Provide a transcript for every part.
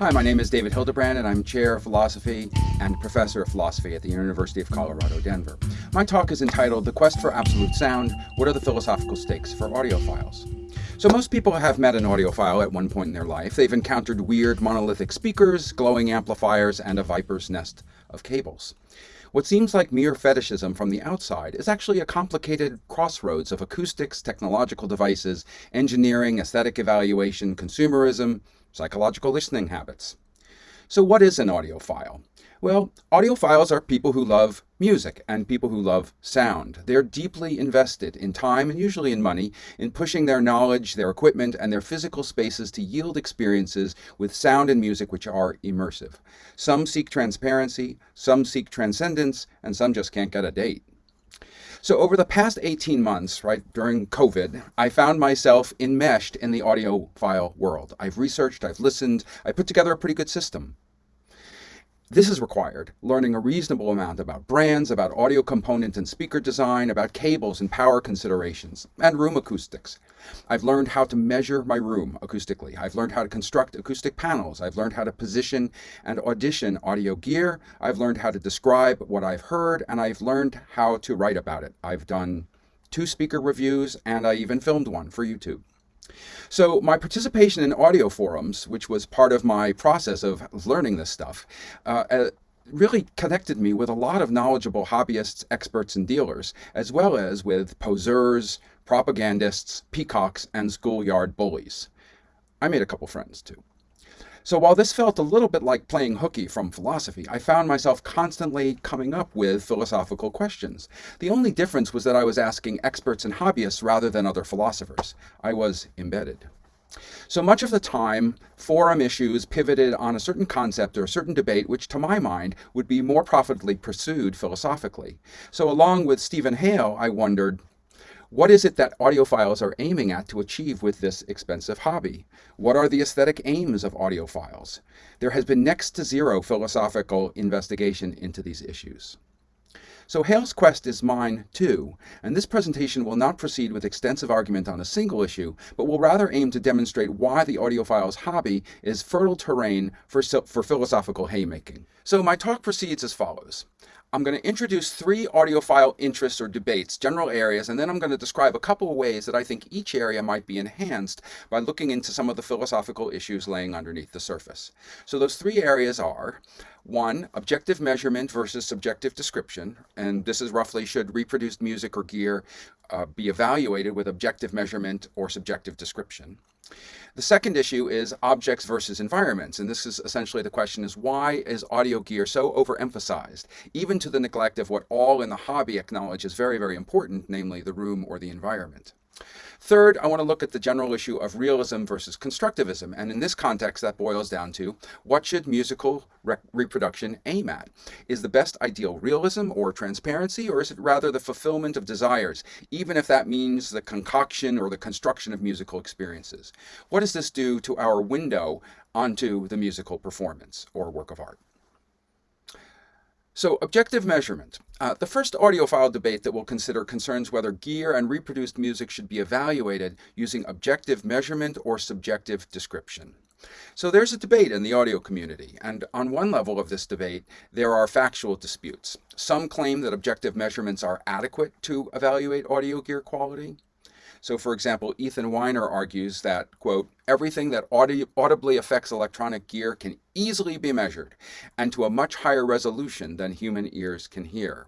Hi, my name is David Hildebrand, and I'm Chair of Philosophy and Professor of Philosophy at the University of Colorado, Denver. My talk is entitled The Quest for Absolute Sound What are the Philosophical Stakes for Audiophiles? So, most people have met an audiophile at one point in their life. They've encountered weird monolithic speakers, glowing amplifiers, and a viper's nest of cables. What seems like mere fetishism from the outside is actually a complicated crossroads of acoustics, technological devices, engineering, aesthetic evaluation, consumerism, psychological listening habits. So what is an audiophile? Well, audiophiles are people who love music and people who love sound. They're deeply invested in time and usually in money in pushing their knowledge, their equipment, and their physical spaces to yield experiences with sound and music which are immersive. Some seek transparency, some seek transcendence, and some just can't get a date. So over the past 18 months, right, during COVID, I found myself enmeshed in the audiophile world. I've researched, I've listened, I put together a pretty good system. This is required, learning a reasonable amount about brands, about audio component and speaker design, about cables and power considerations, and room acoustics. I've learned how to measure my room acoustically. I've learned how to construct acoustic panels. I've learned how to position and audition audio gear. I've learned how to describe what I've heard, and I've learned how to write about it. I've done two speaker reviews, and I even filmed one for YouTube. So my participation in audio forums, which was part of my process of learning this stuff, uh, uh, really connected me with a lot of knowledgeable hobbyists, experts, and dealers, as well as with poseurs, propagandists, peacocks, and schoolyard bullies. I made a couple friends too. So while this felt a little bit like playing hooky from philosophy, I found myself constantly coming up with philosophical questions. The only difference was that I was asking experts and hobbyists rather than other philosophers. I was embedded. So much of the time, forum issues pivoted on a certain concept or a certain debate, which to my mind would be more profitably pursued philosophically. So along with Stephen Hale, I wondered, what is it that audiophiles are aiming at to achieve with this expensive hobby? What are the aesthetic aims of audiophiles? There has been next to zero philosophical investigation into these issues. So Hale's quest is mine too, and this presentation will not proceed with extensive argument on a single issue, but will rather aim to demonstrate why the audiophile's hobby is fertile terrain for, for philosophical haymaking. So my talk proceeds as follows. I'm going to introduce three audiophile interests or debates, general areas, and then I'm going to describe a couple of ways that I think each area might be enhanced by looking into some of the philosophical issues laying underneath the surface. So those three areas are, one, objective measurement versus subjective description, and this is roughly should reproduced music or gear uh, be evaluated with objective measurement or subjective description. The second issue is objects versus environments, and this is essentially the question is why is audio gear so overemphasized, even to the neglect of what all in the hobby acknowledge is very, very important, namely the room or the environment. Third, I want to look at the general issue of realism versus constructivism. And in this context, that boils down to what should musical re reproduction aim at? Is the best ideal realism or transparency, or is it rather the fulfillment of desires, even if that means the concoction or the construction of musical experiences? What does this do to our window onto the musical performance or work of art? So objective measurement. Uh, the first audiophile debate that we'll consider concerns whether gear and reproduced music should be evaluated using objective measurement or subjective description. So there's a debate in the audio community, and on one level of this debate, there are factual disputes. Some claim that objective measurements are adequate to evaluate audio gear quality. So for example, Ethan Weiner argues that, quote, everything that audi audibly affects electronic gear can easily be measured and to a much higher resolution than human ears can hear.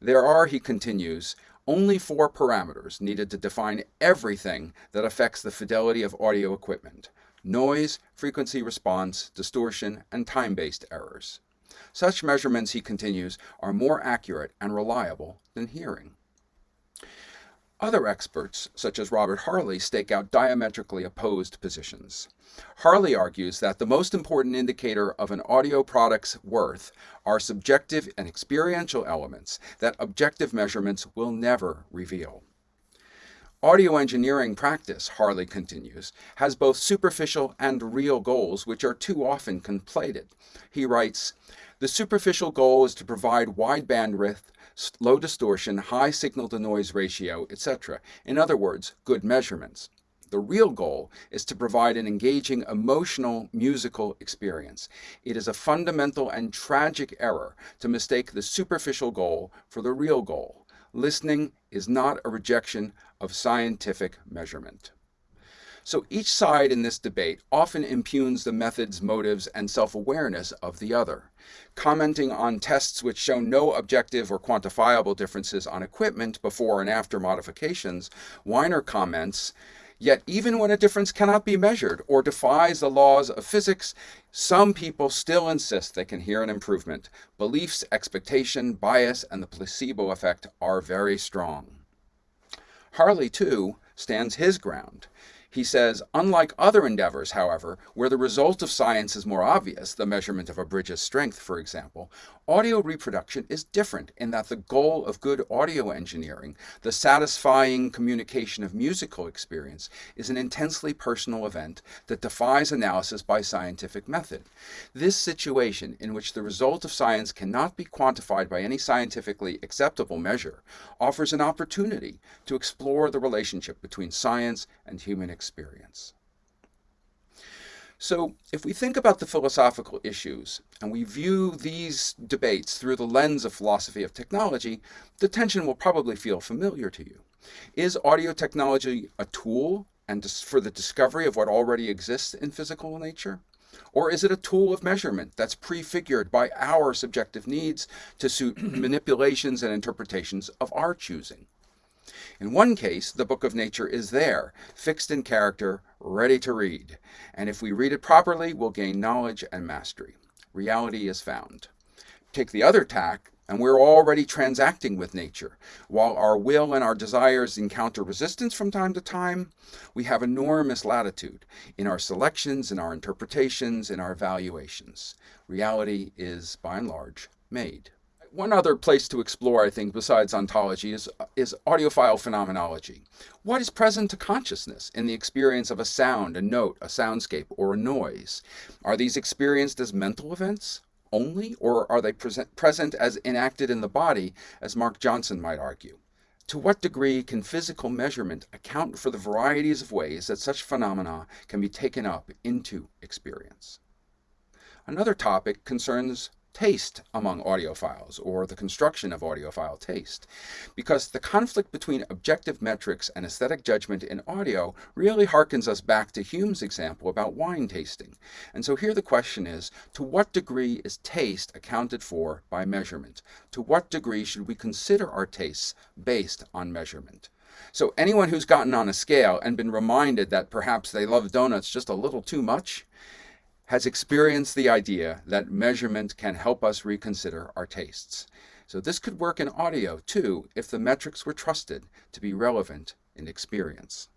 There are, he continues, only four parameters needed to define everything that affects the fidelity of audio equipment. Noise, frequency response, distortion, and time-based errors. Such measurements, he continues, are more accurate and reliable than hearing. Other experts, such as Robert Harley, stake out diametrically opposed positions. Harley argues that the most important indicator of an audio product's worth are subjective and experiential elements that objective measurements will never reveal. Audio engineering practice, Harley continues, has both superficial and real goals which are too often conflated. He writes, the superficial goal is to provide wide bandwidth low distortion, high signal to noise ratio, etc. In other words, good measurements. The real goal is to provide an engaging emotional musical experience. It is a fundamental and tragic error to mistake the superficial goal for the real goal. Listening is not a rejection of scientific measurement. So each side in this debate often impugns the methods, motives, and self-awareness of the other. Commenting on tests which show no objective or quantifiable differences on equipment before and after modifications, Weiner comments, Yet even when a difference cannot be measured or defies the laws of physics, some people still insist they can hear an improvement. Beliefs, expectation, bias, and the placebo effect are very strong. Harley, too, stands his ground. He says, unlike other endeavors, however, where the result of science is more obvious, the measurement of a bridge's strength, for example, audio reproduction is different in that the goal of good audio engineering, the satisfying communication of musical experience, is an intensely personal event that defies analysis by scientific method. This situation, in which the result of science cannot be quantified by any scientifically acceptable measure, offers an opportunity to explore the relationship between science and human experience experience. So if we think about the philosophical issues and we view these debates through the lens of philosophy of technology, the tension will probably feel familiar to you. Is audio technology a tool and for the discovery of what already exists in physical nature? Or is it a tool of measurement that's prefigured by our subjective needs to suit manipulations and interpretations of our choosing? In one case, the book of nature is there, fixed in character, ready to read. And if we read it properly, we'll gain knowledge and mastery. Reality is found. Take the other tack, and we're already transacting with nature. While our will and our desires encounter resistance from time to time, we have enormous latitude in our selections, in our interpretations, in our valuations. Reality is, by and large, made one other place to explore, I think, besides ontology is, is audiophile phenomenology. What is present to consciousness in the experience of a sound, a note, a soundscape, or a noise? Are these experienced as mental events only, or are they present, present as enacted in the body, as Mark Johnson might argue? To what degree can physical measurement account for the varieties of ways that such phenomena can be taken up into experience? Another topic concerns taste among audiophiles or the construction of audiophile taste because the conflict between objective metrics and aesthetic judgment in audio really harkens us back to Hume's example about wine tasting. And so here the question is, to what degree is taste accounted for by measurement? To what degree should we consider our tastes based on measurement? So anyone who's gotten on a scale and been reminded that perhaps they love donuts just a little too much has experienced the idea that measurement can help us reconsider our tastes. So this could work in audio too if the metrics were trusted to be relevant in experience.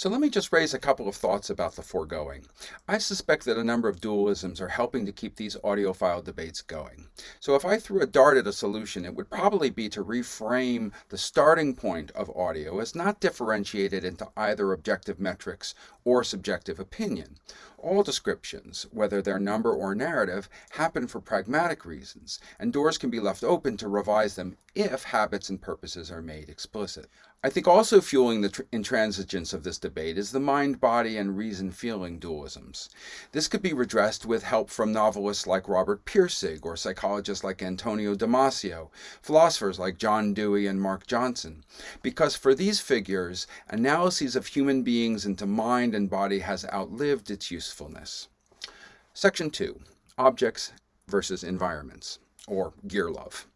So let me just raise a couple of thoughts about the foregoing. I suspect that a number of dualisms are helping to keep these audiophile debates going. So if I threw a dart at a solution, it would probably be to reframe the starting point of audio as not differentiated into either objective metrics or subjective opinion. All descriptions, whether they're number or narrative, happen for pragmatic reasons, and doors can be left open to revise them if habits and purposes are made explicit. I think also fueling the intransigence of this debate is the mind, body, and reason feeling dualisms. This could be redressed with help from novelists like Robert Pirsig or psychologists like Antonio Damasio, philosophers like John Dewey and Mark Johnson, because for these figures, analyses of human beings into mind and body has outlived its usefulness. Section 2, Objects versus Environments, or Gear Love.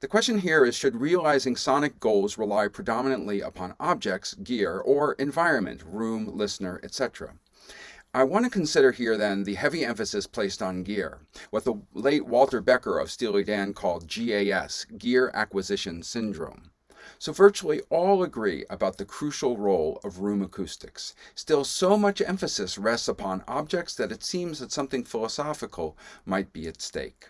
The question here is should realizing sonic goals rely predominantly upon objects, gear, or environment, room, listener, etc.? I want to consider here then the heavy emphasis placed on gear, what the late Walter Becker of Steely Dan called GAS, Gear Acquisition Syndrome. So virtually all agree about the crucial role of room acoustics. Still, so much emphasis rests upon objects that it seems that something philosophical might be at stake.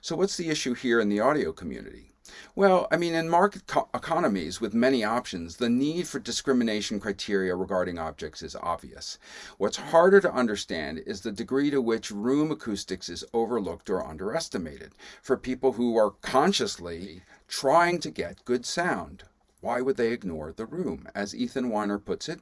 So what's the issue here in the audio community? Well, I mean, in market economies with many options, the need for discrimination criteria regarding objects is obvious. What's harder to understand is the degree to which room acoustics is overlooked or underestimated for people who are consciously trying to get good sound Why would they ignore the room? As Ethan Weiner puts it,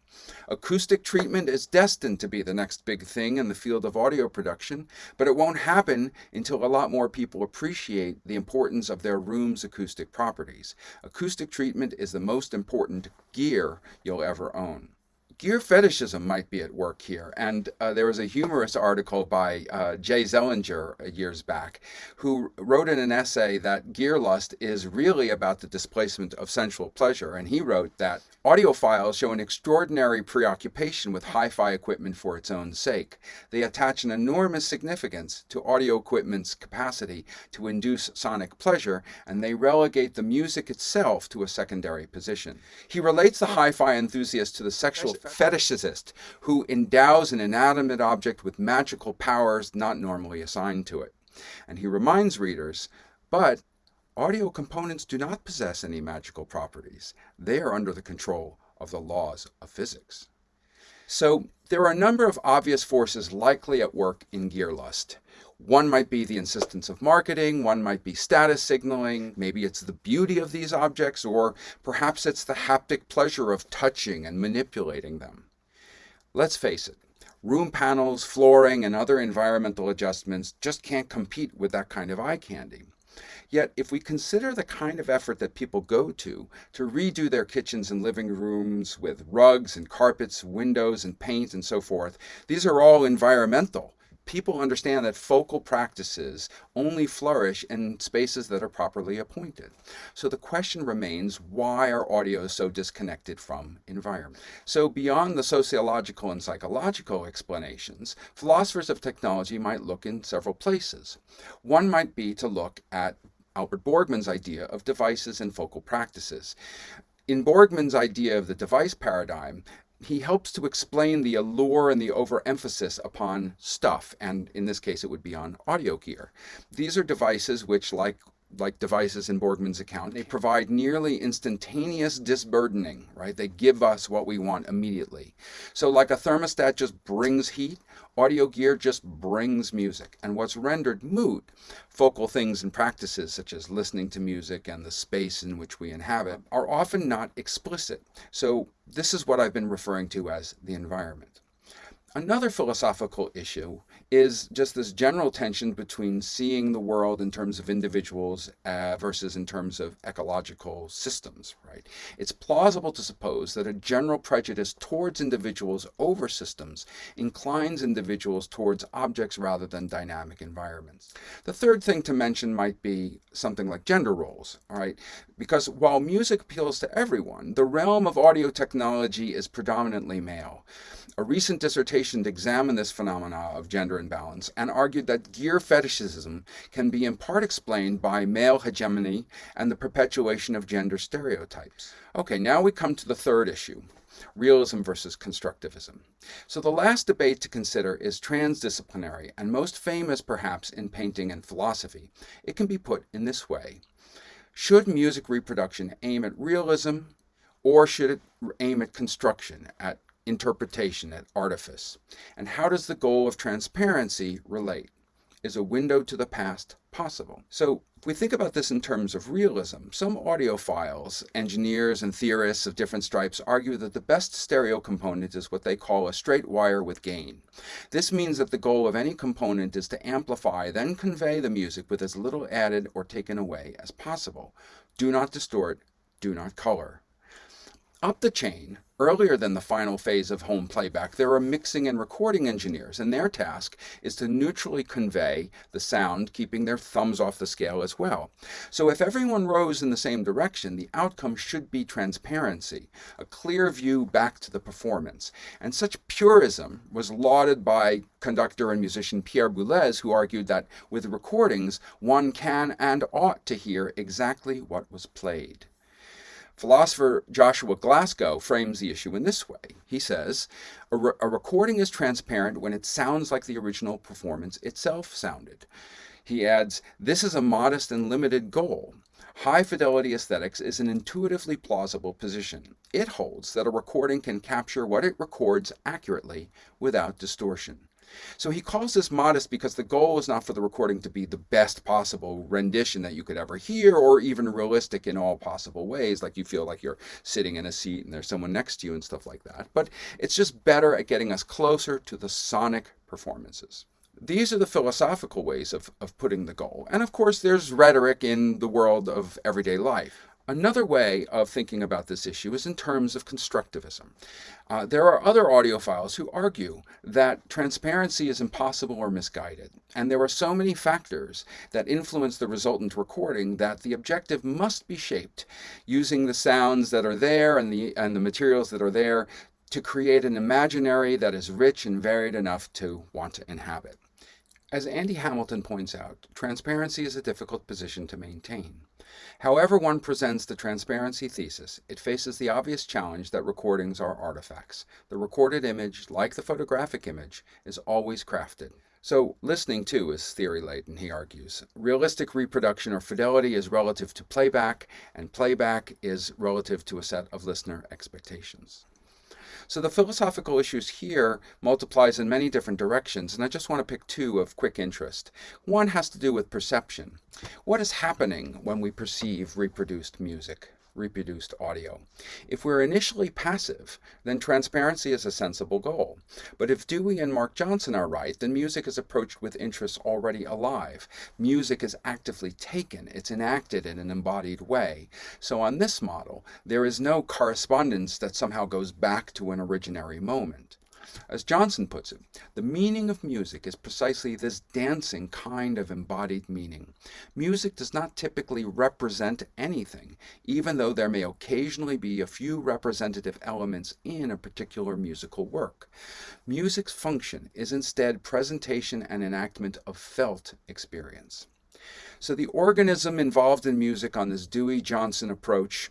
acoustic treatment is destined to be the next big thing in the field of audio production, but it won't happen until a lot more people appreciate the importance of their room's acoustic properties. Acoustic treatment is the most important gear you'll ever own gear fetishism might be at work here. And uh, there was a humorous article by uh, Jay Zelinger uh, years back who wrote in an essay that gear lust is really about the displacement of sensual pleasure. And he wrote that Audiophiles show an extraordinary preoccupation with hi-fi equipment for its own sake. They attach an enormous significance to audio equipment's capacity to induce sonic pleasure, and they relegate the music itself to a secondary position. He relates the hi-fi enthusiast to the sexual fetishist who endows an inanimate object with magical powers not normally assigned to it. And he reminds readers, but Audio components do not possess any magical properties. They are under the control of the laws of physics. So there are a number of obvious forces likely at work in gear lust. One might be the insistence of marketing, one might be status signaling, maybe it's the beauty of these objects, or perhaps it's the haptic pleasure of touching and manipulating them. Let's face it, room panels, flooring, and other environmental adjustments just can't compete with that kind of eye candy. Yet, if we consider the kind of effort that people go to to redo their kitchens and living rooms with rugs and carpets, windows and paint and so forth, these are all environmental people understand that focal practices only flourish in spaces that are properly appointed. So the question remains, why are audios so disconnected from environment? So beyond the sociological and psychological explanations, philosophers of technology might look in several places. One might be to look at Albert Borgmann's idea of devices and focal practices. In Borgmann's idea of the device paradigm, he helps to explain the allure and the overemphasis upon stuff, and in this case it would be on audio gear. These are devices which, like like devices in Borgmann's account, they provide nearly instantaneous disburdening, right? They give us what we want immediately. So like a thermostat just brings heat, audio gear just brings music. And what's rendered moot, focal things and practices such as listening to music and the space in which we inhabit, are often not explicit. So this is what I've been referring to as the environment. Another philosophical issue is just this general tension between seeing the world in terms of individuals uh, versus in terms of ecological systems, right? It's plausible to suppose that a general prejudice towards individuals over systems inclines individuals towards objects rather than dynamic environments. The third thing to mention might be something like gender roles, all right? Because while music appeals to everyone, the realm of audio technology is predominantly male. A recent dissertation examined this phenomena of gender imbalance and argued that gear fetishism can be in part explained by male hegemony and the perpetuation of gender stereotypes. Okay, now we come to the third issue, realism versus constructivism. So the last debate to consider is transdisciplinary and most famous perhaps in painting and philosophy. It can be put in this way. Should music reproduction aim at realism or should it aim at construction, at interpretation, at artifice? And how does the goal of transparency relate? Is a window to the past possible? So if we think about this in terms of realism, some audiophiles, engineers and theorists of different stripes argue that the best stereo component is what they call a straight wire with gain. This means that the goal of any component is to amplify, then convey the music with as little added or taken away as possible. Do not distort, do not color. Up the chain, earlier than the final phase of home playback, there are mixing and recording engineers, and their task is to neutrally convey the sound, keeping their thumbs off the scale as well. So if everyone rows in the same direction, the outcome should be transparency, a clear view back to the performance. And such purism was lauded by conductor and musician Pierre Boulez, who argued that with recordings, one can and ought to hear exactly what was played. Philosopher Joshua Glasgow frames the issue in this way. He says, a, re a, recording is transparent when it sounds like the original performance itself sounded. He adds, this is a modest and limited goal. High fidelity aesthetics is an intuitively plausible position. It holds that a recording can capture what it records accurately without distortion. So he calls this modest because the goal is not for the recording to be the best possible rendition that you could ever hear or even realistic in all possible ways, like you feel like you're sitting in a seat and there's someone next to you and stuff like that. But it's just better at getting us closer to the sonic performances. These are the philosophical ways of, of putting the goal. And of course, there's rhetoric in the world of everyday life. Another way of thinking about this issue is in terms of constructivism. Uh, there are other audiophiles who argue that transparency is impossible or misguided, and there are so many factors that influence the resultant recording that the objective must be shaped using the sounds that are there and the, and the materials that are there to create an imaginary that is rich and varied enough to want to inhabit. As Andy Hamilton points out, transparency is a difficult position to maintain. However one presents the transparency thesis, it faces the obvious challenge that recordings are artifacts. The recorded image, like the photographic image, is always crafted. So listening too is theory-laden, he argues. Realistic reproduction or fidelity is relative to playback, and playback is relative to a set of listener expectations. So the philosophical issues here multiplies in many different directions, and I just want to pick two of quick interest. One has to do with perception. What is happening when we perceive reproduced music? Reproduced audio. If we're initially passive, then transparency is a sensible goal. But if Dewey and Mark Johnson are right, then music is approached with interests already alive. Music is actively taken, it's enacted in an embodied way. So on this model, there is no correspondence that somehow goes back to an originary moment. As Johnson puts it, the meaning of music is precisely this dancing kind of embodied meaning. Music does not typically represent anything, even though there may occasionally be a few representative elements in a particular musical work. Music's function is instead presentation and enactment of felt experience. So the organism involved in music on this Dewey-Johnson approach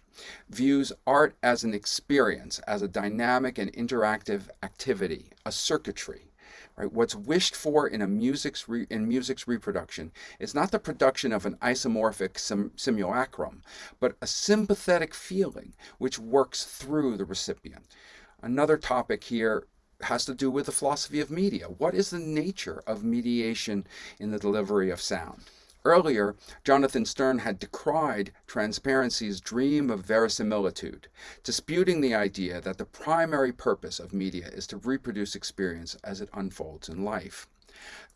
views art as an experience, as a dynamic and interactive activity, a circuitry. Right? What's wished for in a music's in music's reproduction is not the production of an isomorphic sim simulacrum, but a sympathetic feeling which works through the recipient. Another topic here has to do with the philosophy of media. What is the nature of mediation in the delivery of sound? Earlier, Jonathan Sterne had decried transparency's dream of verisimilitude, disputing the idea that the primary purpose of media is to reproduce experience as it unfolds in life.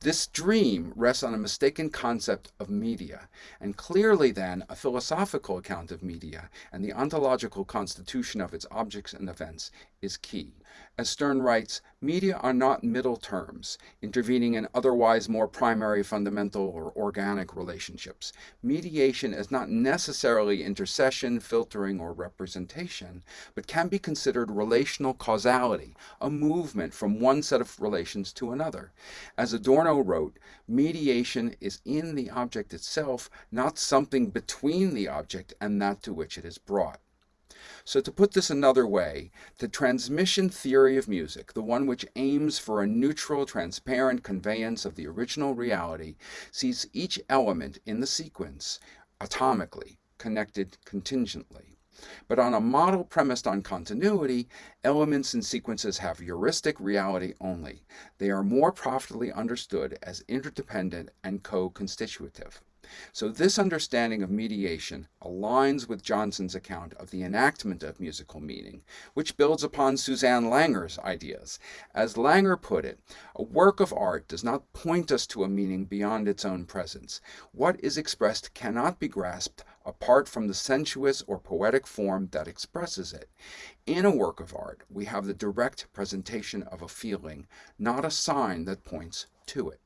This dream rests on a mistaken concept of media, and clearly then a philosophical account of media and the ontological constitution of its objects and events is key. As Sterne writes, media are not middle terms, intervening in otherwise more primary, fundamental, or organic relationships. Mediation is not necessarily intercession, filtering, or representation, but can be considered relational causality, a movement from one set of relations to another. As Adorno wrote, mediation is in the object itself, not something between the object and that to which it is brought. So to put this another way, the transmission theory of music, the one which aims for a neutral, transparent conveyance of the original reality, sees each element in the sequence atomically, connected contingently. But on a model premised on continuity, elements and sequences have heuristic reality only. They are more profitably understood as interdependent and co-constitutive. So this understanding of mediation aligns with Johnson's account of the enactment of musical meaning, which builds upon Susanne Langer's ideas. As Langer put it, a work of art does not point us to a meaning beyond its own presence. What is expressed cannot be grasped apart from the sensuous or poetic form that expresses it. In a work of art, we have the direct presentation of a feeling, not a sign that points to it.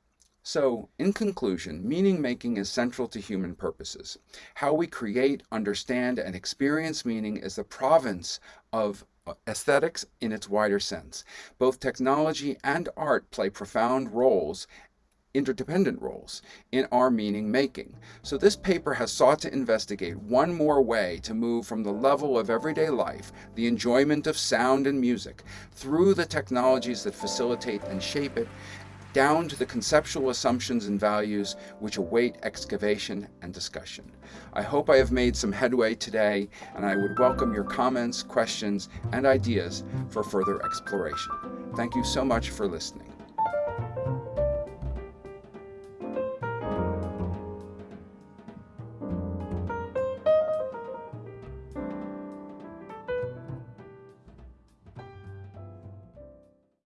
So, in conclusion, meaning making is central to human purposes. How we create, understand, and experience meaning is the province of uh, aesthetics in its wider sense. Both technology and art play profound roles interdependent roles in our meaning making. So this paper has sought to investigate one more way to move from the level of everyday life, the enjoyment of sound and music, through the technologies that facilitate and shape it, down to the conceptual assumptions and values which await excavation and discussion. I hope I have made some headway today, and I would welcome your comments, questions, and ideas for further exploration. Thank you so much for listening.